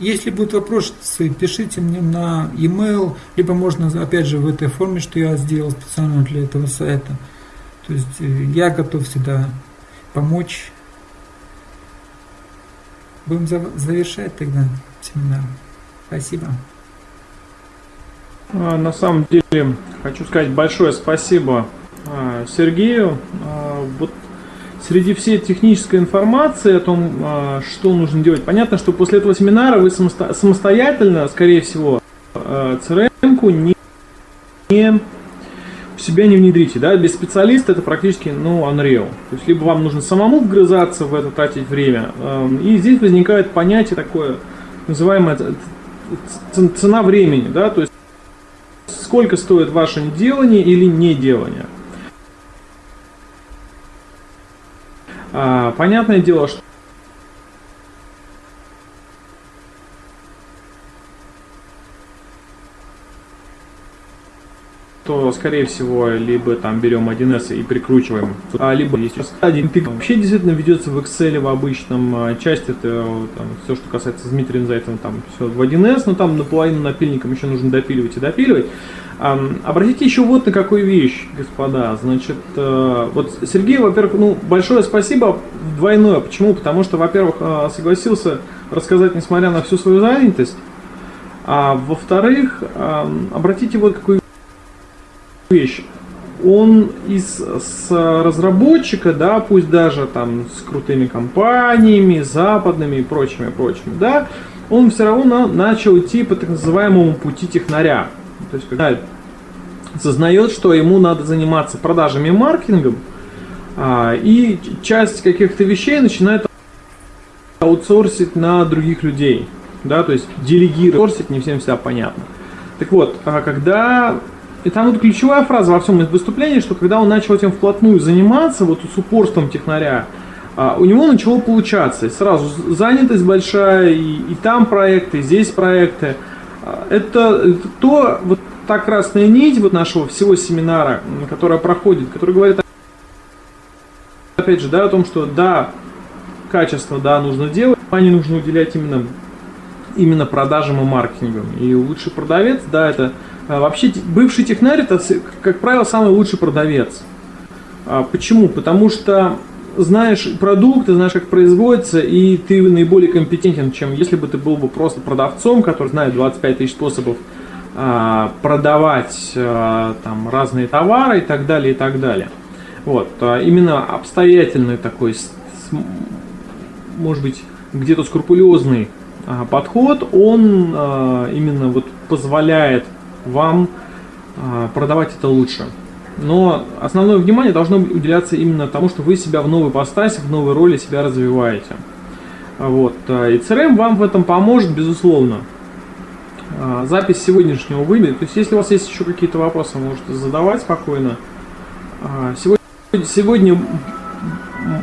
Если будут вопросы, пишите мне на e-mail, либо можно, опять же, в этой форме, что я сделал специально для этого сайта. То есть э, я готов всегда помочь. Будем завершать тогда семинар. Спасибо. А, на самом деле хочу сказать большое спасибо а, Сергею. А, вот среди всей технической информации о том, что нужно делать, понятно, что после этого семинара вы самостоятельно, скорее всего, CRM-ку не, не в себя не внедрите, да, без специалиста это практически, ну, unreal. То есть, либо вам нужно самому вгрызаться в это, тратить время, и здесь возникает понятие такое, называемое цена времени, да, то есть, сколько стоит ваше делание или неделание. А, понятное дело, что то, скорее всего, либо там берем 1С и прикручиваем, а, либо есть один пик вообще действительно ведется в Excel в обычном, а, часть это там, все, что касается с Дмитрием Зайцевым, там все в 1С, но там наполовину напильником еще нужно допиливать и допиливать. Обратите еще вот на какую вещь, господа. Значит, э, вот Сергей, во-первых, ну, большое спасибо двойное. Почему? Потому что, во-первых, э, согласился рассказать, несмотря на всю свою занятость. А во-вторых, обратите вот какую вещь. Он из с разработчика, да, пусть даже там с крутыми компаниями, западными и прочими, прочими, да, он все равно начал идти по так называемому пути технаря. То есть, когда сознает, что ему надо заниматься продажами и маркетингом, а, и часть каких-то вещей начинает аутсорсить на других людей. Да, то есть делегировать, аутсорсить не всем всегда понятно. Так вот, а когда и там вот ключевая фраза во всем выступлении, что когда он начал этим вплотную заниматься, вот с упорством технаря, а, у него начало получаться. Сразу занятость большая, и, и там проекты, и здесь проекты. А, это, это то, вот та красная нить вот нашего всего семинара, которая проходит, которая говорит, опять же, да, о том, что да, качество, да, нужно делать, а не нужно уделять именно, именно продажам и маркетингам. И лучший продавец, да, это вообще бывший технарь это, как правило, самый лучший продавец. А, почему? Потому что знаешь продукт, ты знаешь, как производится, и ты наиболее компетентен, чем если бы ты был бы просто продавцом, который знает 25 тысяч способов а, продавать там разные товары и так далее, и так далее. Вот, а именно обстоятельный такой, может быть, где-то скрупулезный а, подход, он а, именно вот позволяет вам продавать это лучше. Но основное внимание должно уделяться именно тому, что вы себя в новой постасе, в новой роли себя развиваете. Вот. И CRM вам в этом поможет, безусловно. Запись сегодняшнего выбора. То есть, если у вас есть еще какие-то вопросы, можете задавать спокойно. Сегодня,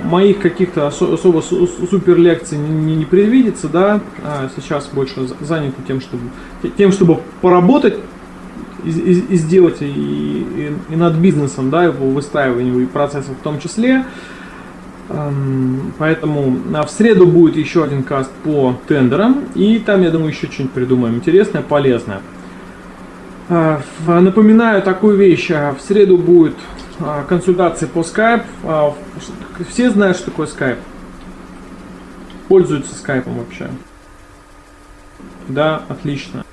моих каких-то особо супер лекций не, не предвидится, да. Сейчас больше заняты тем, чтобы, тем, чтобы поработать и, и, и сделать и, и, и над бизнесом, да, его выстраиванием и процессом в том числе. Эм, поэтому в среду будет еще один каст по тендерам, и там, я думаю, еще что-нибудь придумаем интересное, полезное. Э, напоминаю такую вещь, а в среду будет а, консультация по Skype. Все знают, что такое Skype? Пользуются Skype вообще? Да, отлично.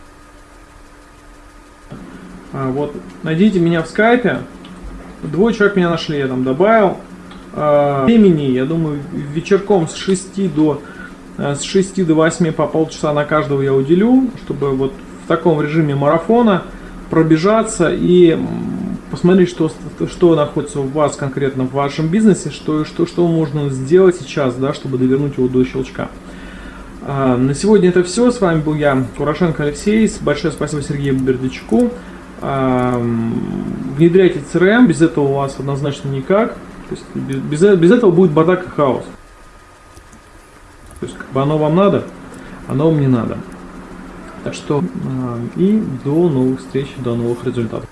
Вот, найдите меня в скайпе. Двое человек меня нашли, я там добавил. А, времени, я думаю, вечерком с 6 до э, с 6 до 8 по полчаса на каждого я уделю, чтобы вот в таком режиме марафона пробежаться и посмотреть, что, что находится у вас конкретно в вашем бизнесе, что, что, что можно сделать сейчас, да, чтобы довернуть его до щелчка. А, на сегодня это все. С вами был я, Курашенко Алексей. Большое спасибо Сергею Бердичку. Внедряйте CRM, без этого у вас однозначно никак. То есть без, без этого будет бардак и хаос. То есть как бы оно вам надо, оно вам не надо. Так что э, и до новых встреч, до новых результатов.